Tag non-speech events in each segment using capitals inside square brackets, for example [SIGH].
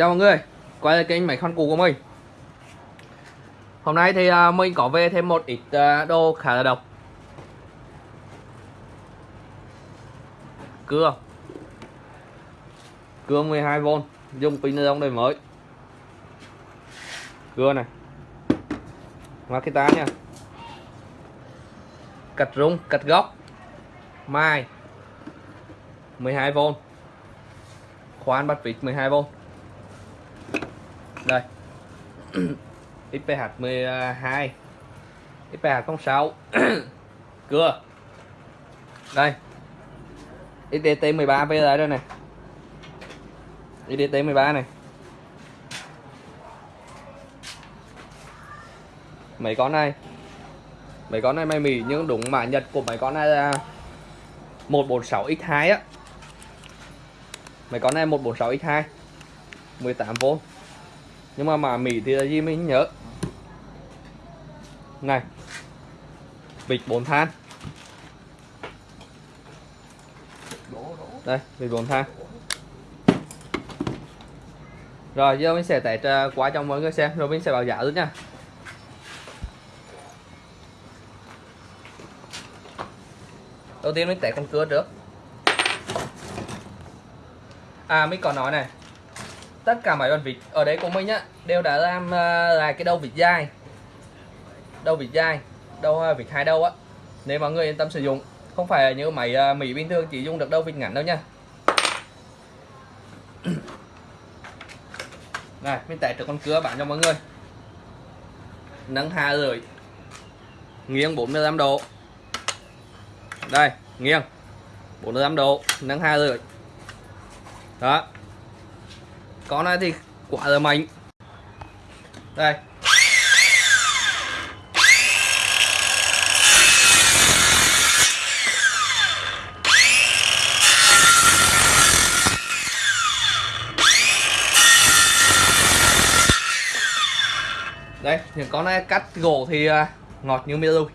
Chào mọi người, quay lại kênh máy khoan cũ của mình. Hôm nay thì uh, mình có về thêm một ít uh, đồ khá là độc. Cưa. Cưa 12V Dùng pin ni lông đời mới. Cưa này. Makita nha. Cạch rung, cạch góc. Mai. 12V Khoan bắt vịt 12V đây. IPH 12 IPH 06 cưa. Đây. IDT 13 bây giờ đây này. IDT 13 này. Mấy con này? Mấy con này may mì nhưng đúng mã nhật của mấy con này là 146 x2 á. Mấy con này 146 x2 18V nhưng mà mà Mỹ thì là gì mình nhớ. Này. Vịt bốn than. Đây, vịt bốn than. Rồi, giờ mình sẽ test à, qua cho mọi người xem, rồi mình sẽ bảo giá luôn nha. Đầu tiên mình test con cưa trước. À mình còn nói này tất cả mọi con vịt ở đấy của mình nhá đều đã làm uh, là cái đầu vịt dai, đầu vịt dai, đầu uh, vịt hai đầu á nếu mọi người yên tâm sử dụng. Không phải như máy uh, à, mỹ bình thường chỉ dùng được đầu vịt ngắn đâu nha. [COUGHS] Này mình tải được con cưa bán cho mọi người. Nâng hạ rồi nghiêng 45 độ. Đây nghiêng. 45 độ nâng hạ rồi. đó con này thì quả là mạnh đây. Đây, những con này cắt gỗ thì à, ngọt như mía luôn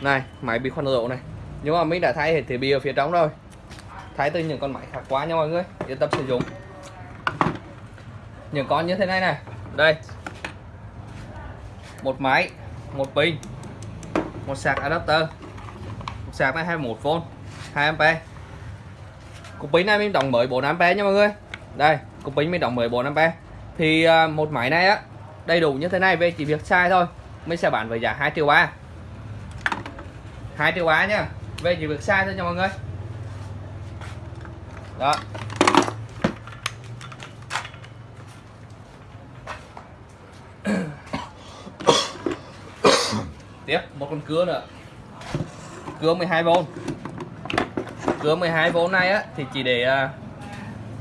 này, máy bị khoan rượu này nhưng mà mình đã thay hết thiết bị ở phía trong rồi. Thay từ những con máy khác quá nha mọi người. Yên tâm sử dụng. Những con như thế này này. Đây. Một máy, một pin, một sạc adapter. Một sạc này 21V 2A cục pin này mình đóng mới 4A nha mọi người. Đây, cục pin mình đóng mới 4A thì à, một máy này á, đầy đủ như thế này về chỉ việc sai thôi. Mình sẽ bán với giá 2 triệu 3 2 triệu 3 nhá về chỉ việc sai thôi nha mọi người. Đó. [COUGHS] Tiếp, một con cưa nữa. Cưa 12V cưa 12V này á, thì chỉ để à,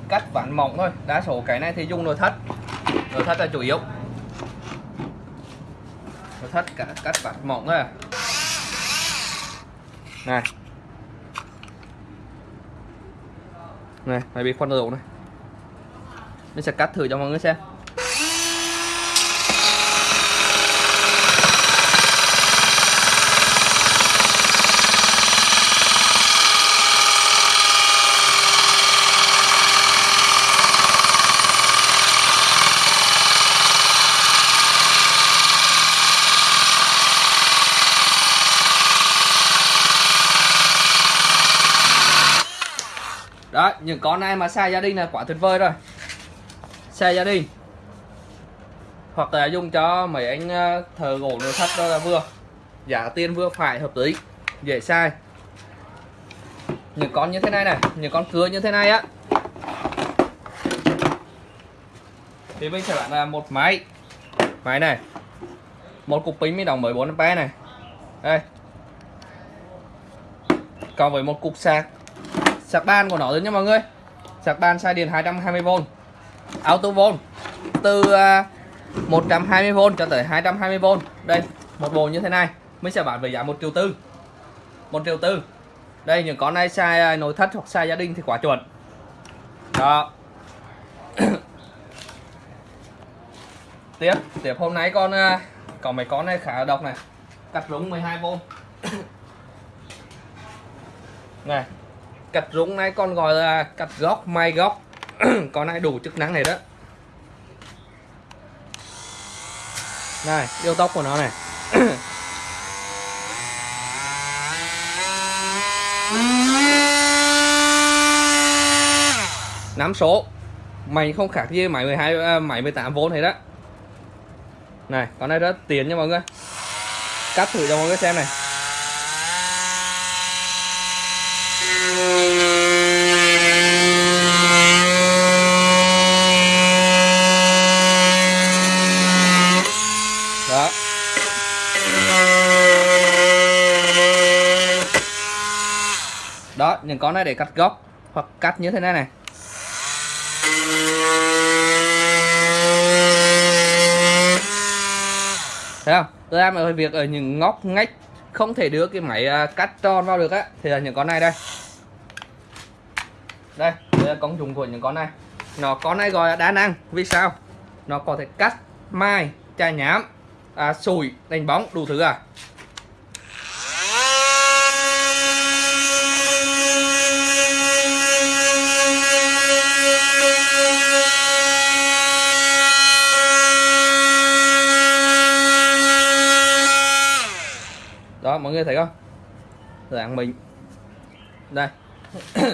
cắt ván mỏng thôi. Đa số cái này thì dùng nội thất. Nội thất là chủ yếu. Nội thất cả cắt ván mỏng thôi à này. Này, mày bị khoan dầu này. Mình sẽ cắt thử cho mọi người xem. Đó những con này mà xe gia đình là quá tuyệt vời rồi. Xe gia đình. Hoặc là dùng cho mấy anh ờ, thờ gỗ nội thất đó là vừa. Giá tiền vừa phải, hợp lý. Dễ sai những con như thế này này, những con cưa như thế này á. Thì mình sẽ bán là một máy. Máy này. Một cục pin mới đồng 14 A này. Đây. Còn với một cục sạc sạc ban của nó đấy nha mọi người. Sạc ban sai điện 220V auto volt từ à, 120V cho tới 220V đây, một bộ như thế này. Mới sẽ bán với giá một triệu tư. Một triệu tư. Đây, những con này sai à, nội thất hoặc sai gia đình thì quá chuẩn. Đó. [COUGHS] Tiếp tiếp hôm nay con à, có mấy con này khá độc này. Cắt rúng 12V [COUGHS] này cạch rúng này còn gọi là cạch góc may góc con này đủ chức năng này đó. Này, yêu tóc của nó này. [CLEARS THROAT] Nắm số. Mày không khác gì máy 12 máy 18V này đó. Này, con này rất tiền nha mọi người. Cắt thử cho mọi người xem này đó đó những con này để cắt góc hoặc cắt như thế này này. Thấy không? Tôi làm ở việc ở những ngóc ngách không thể đưa cái máy à, cắt tròn vào được á. Thì là những con này đây. Đây đây là công dụng của những con này. Nó con này gọi là đa năng. Vì sao? Nó có thể cắt mai chai nhám à, sủi đánh bóng đủ thứ à. Mọi người thấy không? Dạng mình. Đây. [COUGHS]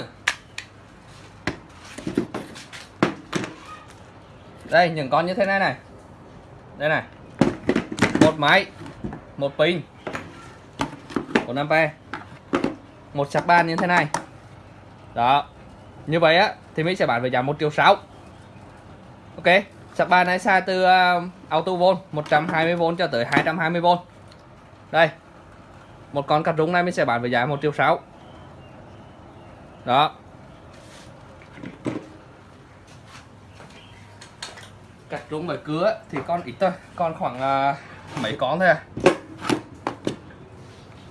Đây những con như thế này này. Đây này. Một máy một pin của năm p một sạc ban như thế này. Đó. Như vậy á thì mình sẽ bán với giá một triệu sáu. Ok. Sạc ban này xa từ uh, auto volt 120V cho tới 220V đây một con cắt rúng này mình sẽ bán với giá một triệu sáu. Đó. Cắt rúng bởi cứa thì con ít thôi con khoảng uh, mấy con thôi à.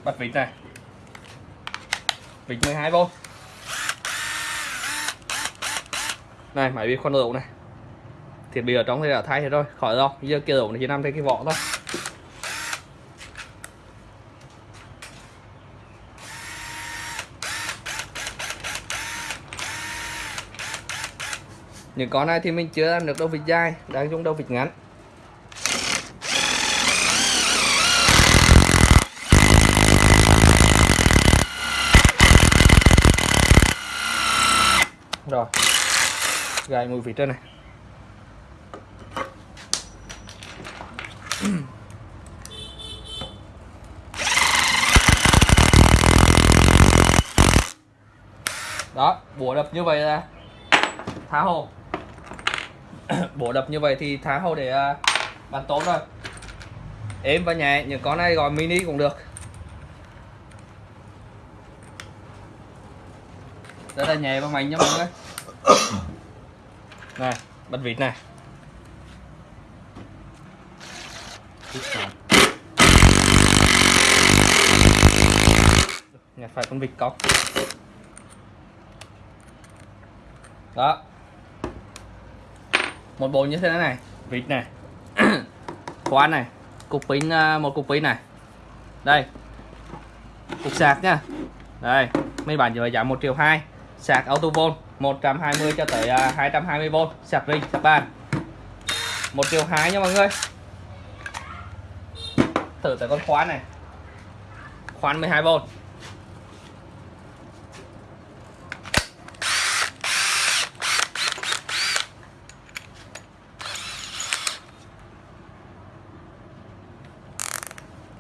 Bật vịt này. Vịt 12V này máy bị khoan ổ này. Thiết bị ở trong thì đã thay hết rồi khỏi rồi giờ kia ổ này chỉ nằm trên cái vỏ thôi. Những con này thì mình chưa làm được đâu vịt dài, đang dùng đâu vịt ngắn. Rồi, gài mùi vịt trên này. Đó, bùa đập như vậy là thả hồ. [COUGHS] bổ đập như vậy thì thả hầu để uh, bàn tốt rồi. Êm và nhẹ những con này gọi mini cũng được. Rất là nhẹ và mạnh nha mọi người. [COUGHS] Này bật vịt này. Nhặt phải con vịt cóc. Đó một bộ như thế này vịt này. [CLEARS THROAT] Khoan này. Cục pin à, một cục pin này. Đây. Cục sạc nha. Đây. Mấy bạn phải giá một triệu hai. Sạc auto volt 120 cho tới 220V à, sạc ring sạc bàn. Một triệu hai nha mọi người. Thử tới con khoan này. Khoan 12V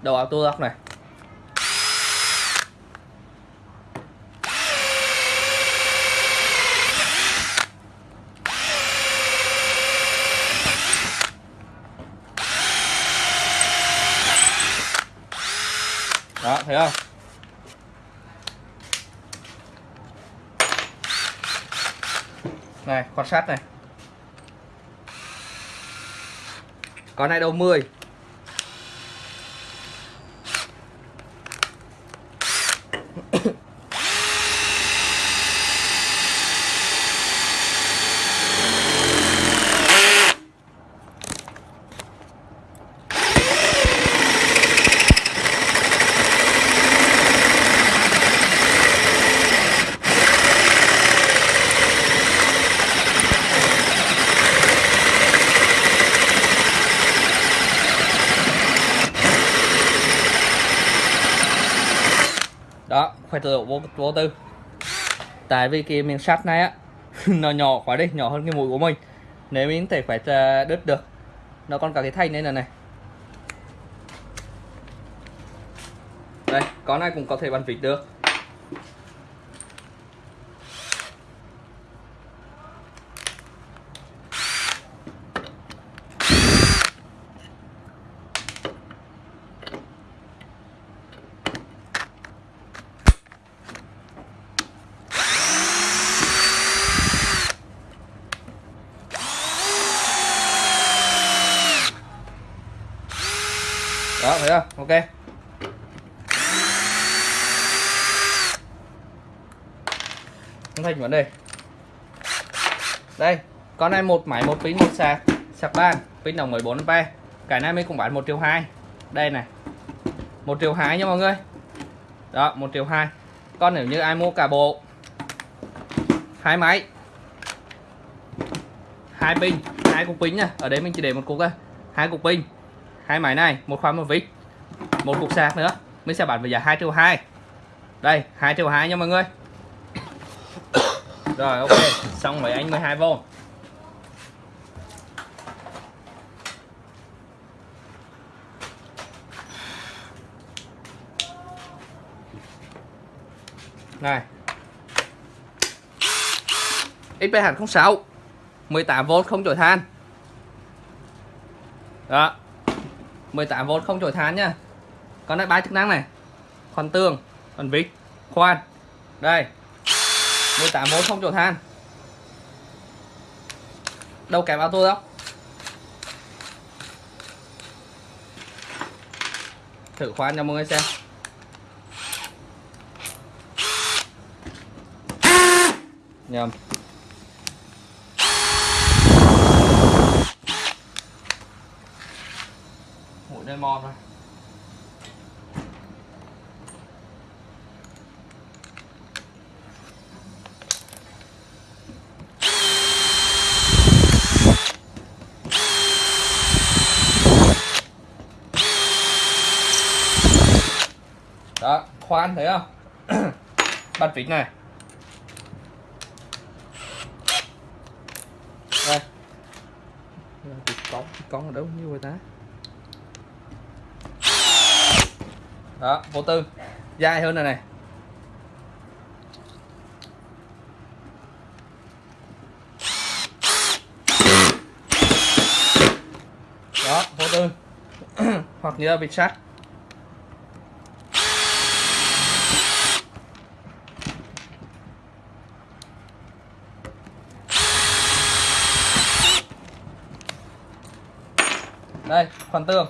đầu auto lock này. Đó, thấy không? Này quan sát này. Con này đầu 10 phải tự vô, vô tư. Tại vì cái miếng sắt này á [LAUGHS] nó nhỏ quá đi nhỏ hơn cái mũi của mình. Nếu mình thể phải ờ, đứt được nó còn cả cái thanh này này này. Đây con này cũng có thể bắn vịt được. Đó, thấy không ok. Không thành vấn đề. Đây, con này một máy, một pin, một sạc. Sạc ban pin đồng 14 ampe cái này mình cũng bán một triệu hai. Đây này. Một triệu hai nha mọi người. Đó, một triệu hai. Con nếu như ai mua cả bộ, hai máy, hai pin, hai cục pin nha. Ở đây mình chỉ để một cục thôi. Hai cục pin hai máy này, một khóa một vít, một cục sạc nữa. Mình sẽ bán với giá 2 triệu 2 đây 2 triệu 2 nha mọi người. Rồi, ok. Xong với anh 12V này. XP XPH06 18V không chổi than. Đó. 18V không chổi than nhá. Còn lại ba chức năng này. Còn tường, còn vít khoan. Đây. 18V không chổi than đâu kèm auto đâu. Thử khoan cho mọi người xem. Nhầm. Lên mòn thôi. Đó, khoan thấy không? [COUGHS] Bật vít này. Đây. Vịt con ở đâu? Như vậy ta? Đó, vô tư. Dai hơn này này. Đó, vô tư. [CLEARS THROAT] Hoặc như là vịt sắt đây, khoản tương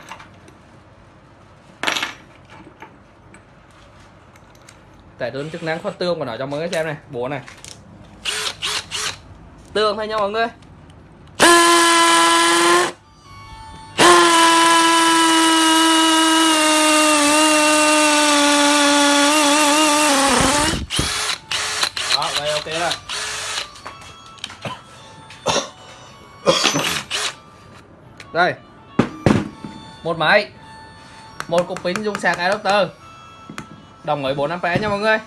tải đơn chức năng khoan tương của nó cho mọi người xem này. Bố này. Tương thôi nha mọi người. Đó đây ok rồi. Đây. Một máy. Một cục pin dùng sạc adapter đồng với 4 a nha mọi người.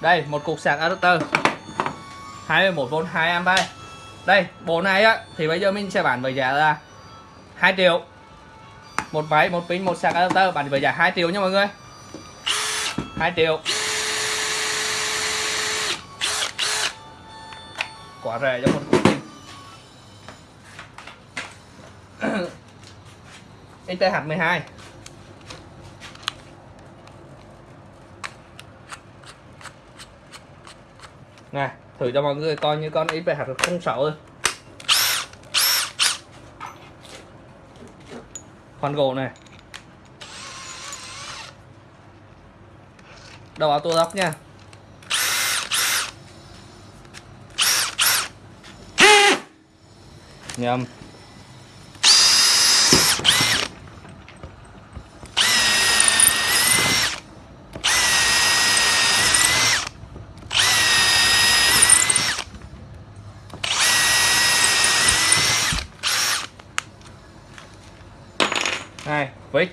Đây, một cục sạc adapter. 21V 2A đây bộ này á, thì bây giờ mình sẽ bán với giá là 2 triệu. Một máy, một pin, một sạc adapter, bán với giá 2 triệu nha mọi người. 2 triệu. Quá rẻ cho một cục pin. [COUGHS] XTH12 nè, thử cho mọi người coi như con XTH06 thôi. Khoan gỗ này. Đầu auto lock nha. Nhầm này vít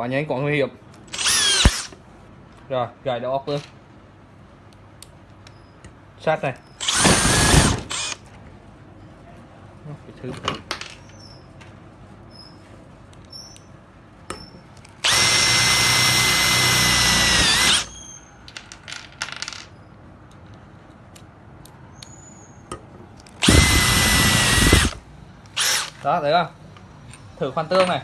quá nhanh quá nguy hiểm. Rồi, gài đầu óc luôn sát này. Cái thứ đó, thấy không? Thử khoan tương này.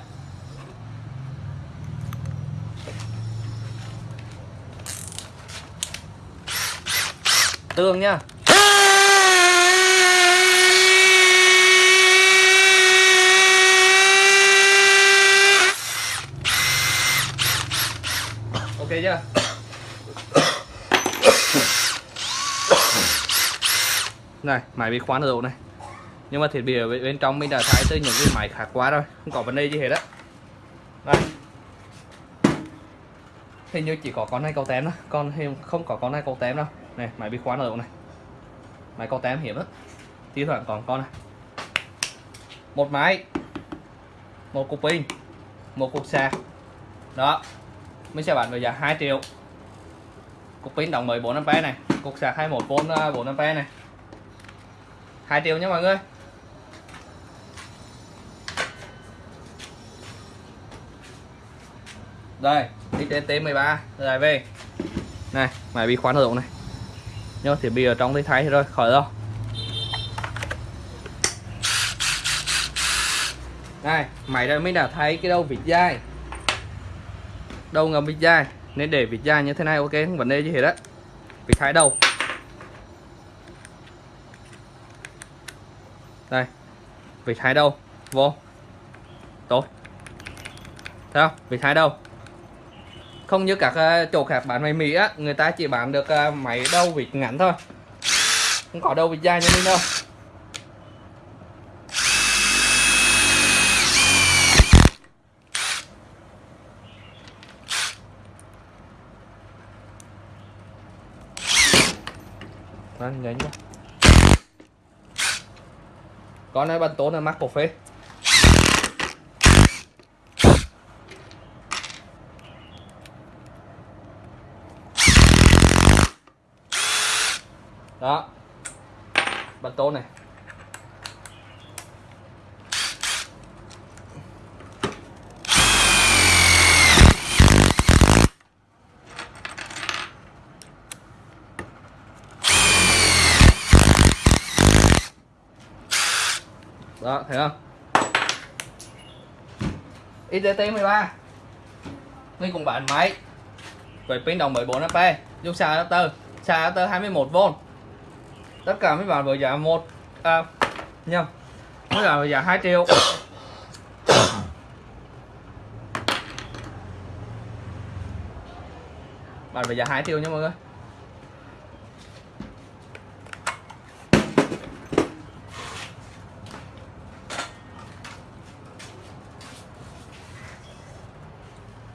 Tương nhá. Ok chưa? Này máy bị khoán rồi này? Nhưng mà thiết bị ở bên trong mình đã thay tới những cái máy khác quá rồi, không có vấn đề gì hết á. Đây hình như chỉ có con này cầu tém đó con không có con này cầu tém đâu này máy bị khóa nở này? Máy có tém hiểm á. Thi thoảng còn con này. Một máy, một cục pin, một cục sạc. Đó mình sẽ bán với giá 2 triệu. Cục pin đồng 14 ampe này, cục sạc 21V 4 ampe này. 2 triệu nhé mọi người. Đây XT13 rồi về. Này máy bị khóa nở này? Nhưng mà thiết bị ở trong thì thay rồi khỏi đâu. Đây máy đây mới đã thấy cái đầu vịt dai đầu ngầm vịt dai nên để vịt dai như thế này, ok, không vấn đề gì hết á. Vịt thái đầu. Đây, vịt thái đầu, vô. Tốt. Thấy không? Vịt thái đầu không như các ờ, chỗ khác bán máy Mỹ á người ta chỉ bán được ờ, máy đầu vịt ngắn thôi. Không có đầu vịt dài như mình đâu. Đó, nhanh quá. Con này bắn tốn là mắc cổ phê đó. Bật tôn này. Đó, thấy không? IDT 13 Nguyên cùng bản máy. Về pin đồng 14 ampe dùng xa adapter. Xa adapter 21V tất cả mấy bạn với giá một à, nhầm. Mấy bạn với giá 2 triệu. [COUGHS] Bạn với giá 2 triệu nha mọi người.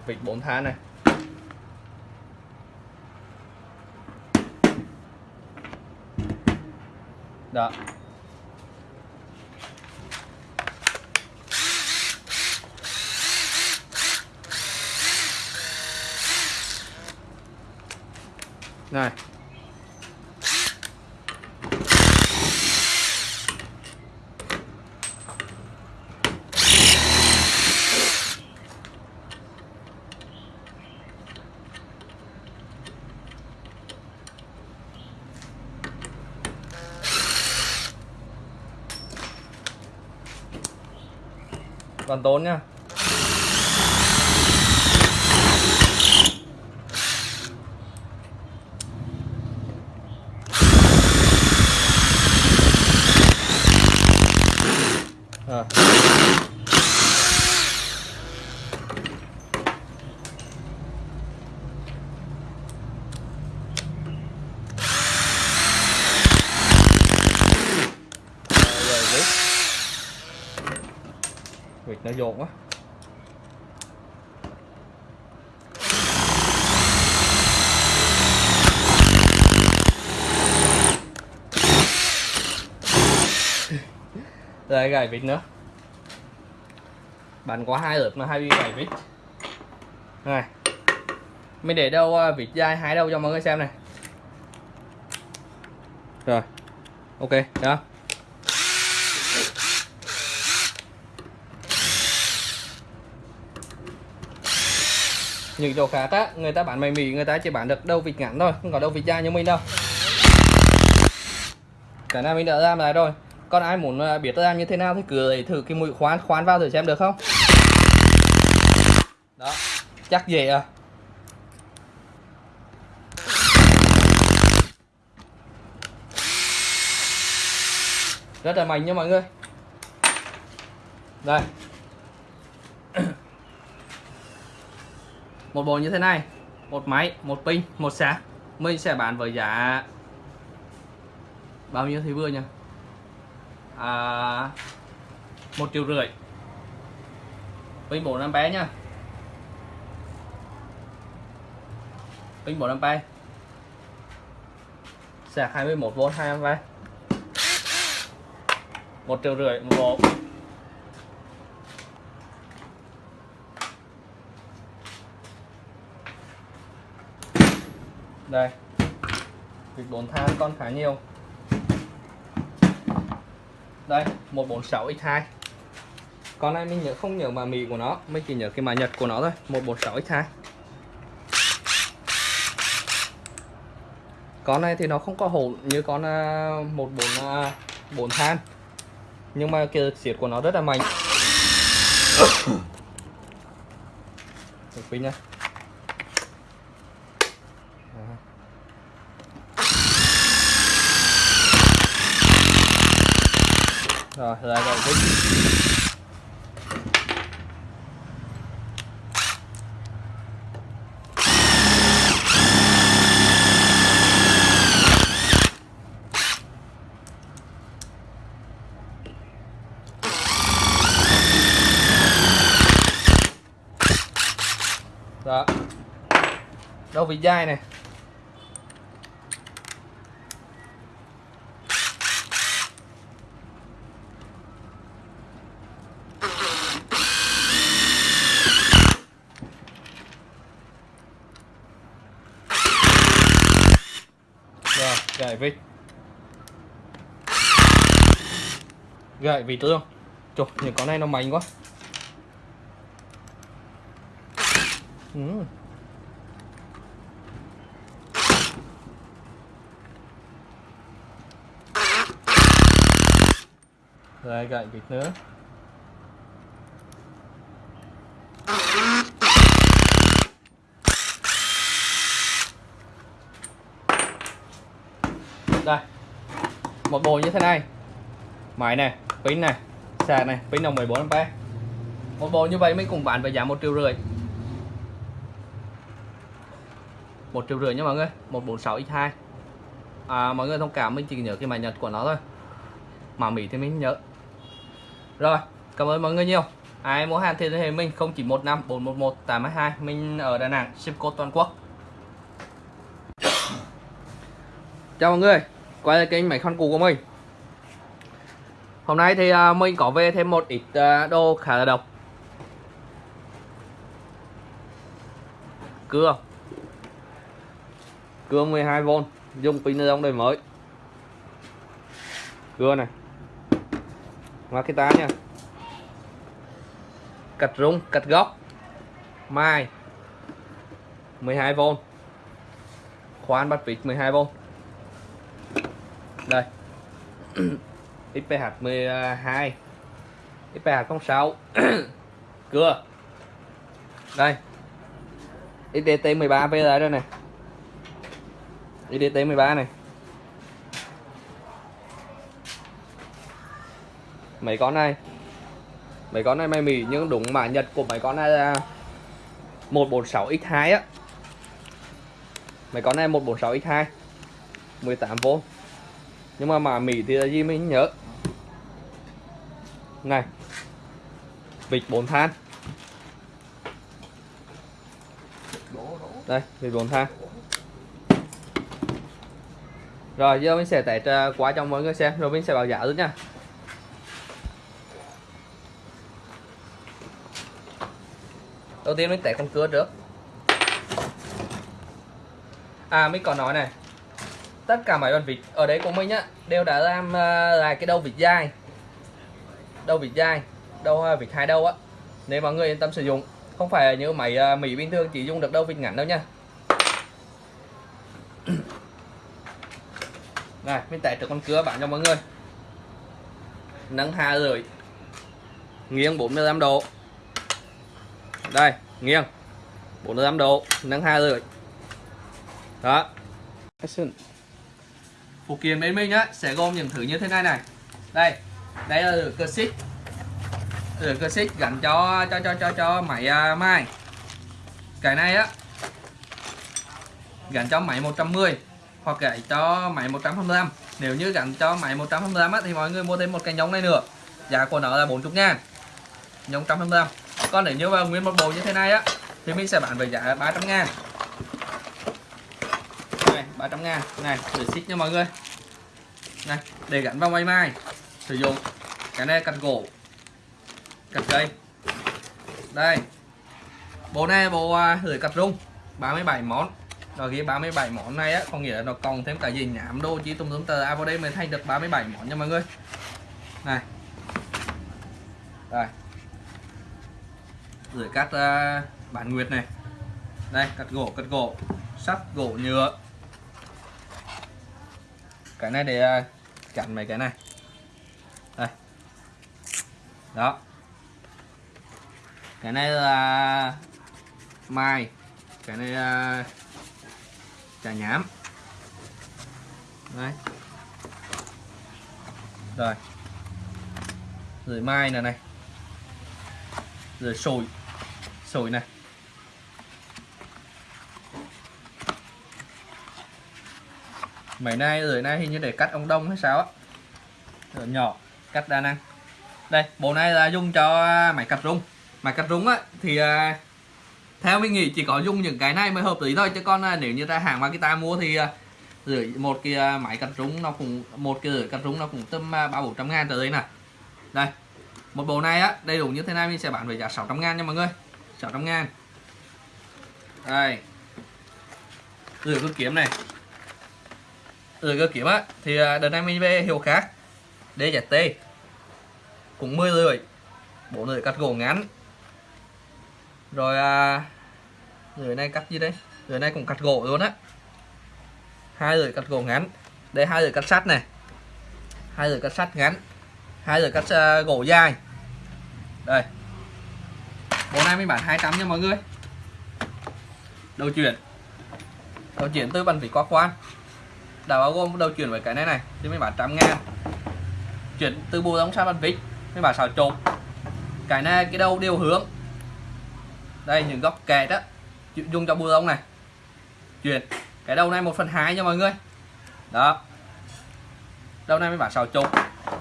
Vịt 4 tháng này. Đó. Này. Còn tốn nhá à vịt nó dồn quá. Đây gài vịt nữa. Bạn có hai lượt mà hai viên gài vịt này. Mình để đâu à, vịt dai hái đâu cho mọi người xem này. Rồi. Ok, đó. Những chỗ khác á, người ta bán mày mì, người ta chỉ bán được đâu vịt ngắn thôi, không có đâu vịt dài như mình đâu. Cái này mình đã làm lại rồi. Còn ai muốn à, biết biết làm như thế nào thì cứ thử cái mũi khoan khoan vào thử xem được không? Đó, chắc dễ à. Rất là mạnh nha mọi người. Đây. Một bộ như thế này một máy một pin một sạc. Mình sẽ bán với giá bao nhiêu thì vừa nhỉ? À, một triệu rưỡi. Pin bộ năm bé nha pin bộ năm bé sạc 21V 2A một triệu rưỡi một bộ. Đây. Vịt bốn than con khá nhiều. Đây 146 x2 con này mình nhớ không nhớ mà mì của nó mình chỉ nhớ cái mã nhật của nó thôi. 146 x2 con này thì nó không có hổ như con uh, 144 uh, than. Nhưng mà cái xiết của nó rất là mạnh. [COUGHS] Được pin nha rồi lại rồi pin đó. Đâu vị dai này rồi, gậy vịt gậy vịt luôn chụp những con này nó mạnh quá. Ừ. Rồi, gậy vịt nữa. Đây. Một bộ như thế này. Máy này, pin này, sạc này, pin đồng 14A Một bộ như vậy mình cùng bán với giá một triệu rưỡi. Một triệu rưỡi nha mọi người 146 x2 à, mọi người thông cảm mình chỉ nhớ cái mã nhật của nó thôi. Mà Mỹ thì mình nhớ. Rồi cảm ơn mọi người nhiều. Ai mua hàng thì liên hệ mình 0915 411 822 mình ở Đà Nẵng ship code toàn quốc. Chào mọi người, quay lại kênh máy khoan cũ của mình. Hôm nay thì à, mình có về thêm một ít à, đồ khá là độc. Cưa. Cưa 12V dùng pin ni lông đời mới. Cưa này. Makita nha. Cạch rung cạch góc. Mai. 12V khoan bắt vịt 12V đây. XPH 12 XPH 06 cưa. Đây. IDT 13 PL đây nè IDT 13 này. Mấy con này. Mấy con này may mì nhưng đúng mã nhật của mấy con này là 146 x2 á. Mấy con này 146 x2 18V nhưng mà mã mì thì là gì mình nhớ? Này, vịt bốn than. Đây, vịt bốn than. Rồi, giờ mình sẽ test à, qua cho mọi người xem, rồi mình sẽ bảo giá luôn nha. Đầu tiên mình test con cưa trước. À mình còn nói này tất cả máy bàn vịt ở đấy của mình á, đều đã làm à, là cái đầu vịt dai. Đầu vịt dai, đầu à, vịt hai đầu á, nếu mọi người yên tâm sử dụng. Không phải như máy à, mỹ bình thường chỉ dùng được đầu vịt ngắn đâu nha. [COUGHS] Này, mình test được con cưa bạn cho mọi người. Nâng hạ rồi nghiêng 45 độ. Đây, nghiêng 45 độ nâng hạ rồi đó phụ kiện bên mình á sẽ gồm những thứ như thế này này. Đây đây là cơ xích. Lửa cơ xích gắn cho cho cho cho cho máy à, uh, mai cái này á gắn cho máy 110 hoặc gãy cho máy 125 nếu như gắn cho máy 125 á, thì mọi người mua thêm một cái nhông này nữa. Giá của nó là 40 ngàn. Nhông 125 còn nếu như vào nguyên một bộ như thế này á thì mình sẽ bán với giá 300 ngàn. 300 ngàn. Này để xích nha mọi người. Này để gắn vào máy mai. Sử dụng cái này cắt gỗ cắt cây. Đây. Bộ này bộ à, lưỡi cắt rung 37 món. Rồi ghi 37 món này á có nghĩa là nó còn thêm cả gì nhảm đô chỉ tùm tùm tờ. À vào đây mới thay được 37 món nha mọi người. Này. Đây. Lưỡi cắt uh, bản nguyệt này. Đây cắt gỗ cắt gỗ. Sắt gỗ nhựa cái này để à, chặn mấy cái này. Đây. Đó. Cái này là mai cái này là trà nhám. Đấy. Rồi. Rồi mai này này. Rồi sồi. Sồi này. Mấy nay rồi nay hình như để cắt ông đông hay sao á. Rồi nhỏ cắt đa năng. Đây bộ này là dùng cho máy cắt rung. Máy cắt rung á thì à, theo mình nghĩ chỉ có dùng những cái này mới hợp lý thôi. Chứ còn à, nếu như ra hàng mà mua thì à, rưỡi một cái à, máy cắt rung nó cũng một cái rưỡi cắt rung nó cũng tầm à, ba bốn trăm ngàn trở đây nè đây một bộ này á đầy đủ như thế này mình sẽ bán với giá 600 ngàn nha mọi người. 600 ngàn. Đây. Rửa cơ kiếm này rồi cơ kiếm á thì à, đợt này mình về hiệu khác DZT cũng 10 rưỡi bộ rưỡi cắt gỗ ngắn. Rồi à, rưỡi này cắt gì đây? Rưỡi này cũng cắt gỗ luôn á. Hai rưỡi cắt gỗ ngắn đây hai rưỡi cắt sắt này. Hai rưỡi cắt sắt ngắn hai rưỡi cắt uh, gỗ dài. Đây. Bộ này mình bán 200 nha mọi người. Đầu chuyển. Đầu chuyển từ bàn vị qua quan đã bao gồm đầu chuyển với cái này này, thì mình bán trăm ngàn. Chuyển từ bộ đóng sang bàn vịt, mình bán xào chục cái này, cái đầu đều hướng. Đây, những góc kẹt á dùng cho bộ lông này. Chuyển, cái đầu này một phần hai nha mọi người. Đó. Đầu này mình bán xào chục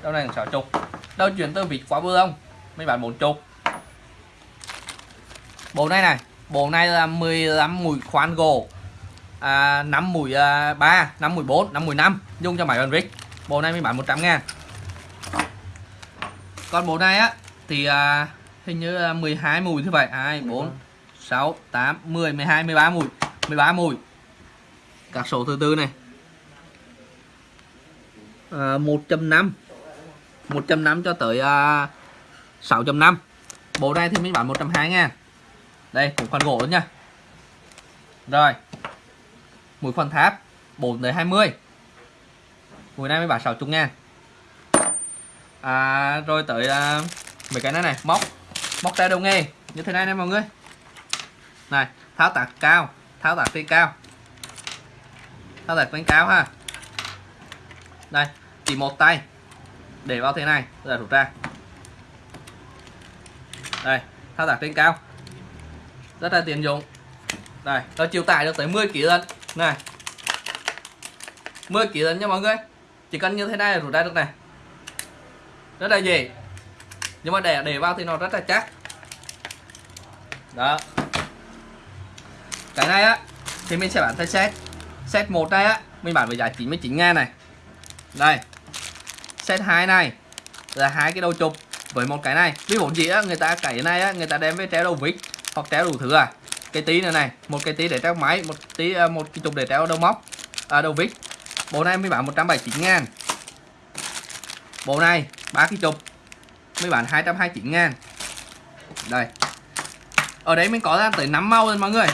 đầu này xào chục đầu chuyển từ vịt qua bộ lông mình bán bốn chục bộ này này, bộ này là 15 mũi khoan gỗ à, 5 mũi à, 3 5 mũi 4 5 mũi 5 dùng cho máy bàn vịt bộ này mới bán 100 ngàn. Còn bộ này á thì à, hình như là 12 mùi thứ vậy 2 4 6 8 10 12 13 mùi 13 mùi các số thứ tư này. À, 1.5 1.5 cho tới à, 6.5 bộ này thì mình bán 120 ngàn. Đây cũng khoan gỗ nữa nha. Rồi mũi khoan tháp 4 tới 20 mũi này mới bán 60 ngàn. À, rồi tới uh, mấy cái này này móc. Móc tay đầu nghề như thế này nè mọi người. Này tháo tạc cao tháo tạc trên cao. Tháo tạc trên cao ha. Đây chỉ một tay. Để vào thế này rồi rút ra. Đây thao tác trên cao. Rất là tiện dụng. Đây nó chịu tải được tới 10 kg lần này. 10 kg nha mọi người. Chỉ cần như thế này là rút ra được này. Rất là dễ. Nhưng mà để để vào thì nó rất là chắc. Đó. Cái này á, thì mình sẽ bán theo set. Set một đây á, mình bán với giá 99 ngàn này. Đây. Set 2 này là hai cái đầu chụp với một cái này. Ví dụ gì á, người ta cái này á, người ta đem với treo đầu vít hoặc treo đủ thứ à cây tí nữa này một cây tí để treo máy một tí à, một cái chục để treo đầu móc à, đầu vít. Bộ này mới bán 179 ngàn. Bộ này ba cái chục mới bán 229 ngàn. Đây. Ở đấy mình có ra tới 5 màu rồi mọi người.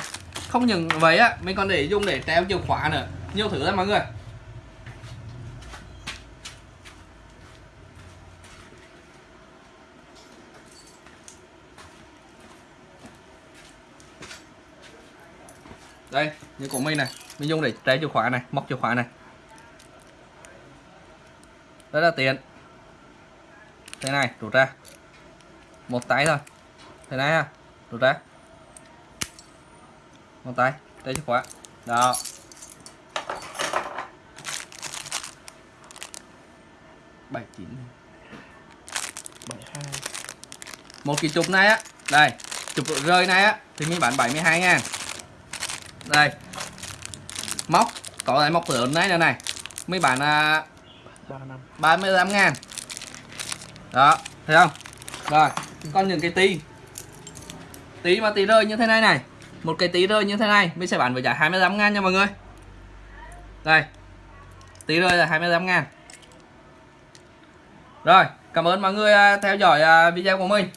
Không những vậy á mình còn để dùng để treo chìa khóa nữa. Nhiều thứ lắm mọi người. Đây như của mình này. Mình dùng để treo chìa khóa này móc chìa khóa này. Rất là tiện. Thế này rút ra. Một tay thôi. Thế này ha rút ra. Một tay treo chìa khóa. Đó. Bảy chín. Bảy hai. Một cái chụp này á. Đây chụp rơi này á thì mình bán 72 ngàn đây. Móc. Có lại móc lớn này nữa này. Mấy bản à, ba năm. 35 ngàn. Đó thấy không? Rồi còn những cái tí. Tí mà tí rơi như thế này này. Một cái tí rơi như thế này mình sẽ bán với giá 25 ngàn nha mọi người. Đây. Tí rơi là 25 ngàn. Rồi cảm ơn mọi người à, theo dõi à, video của mình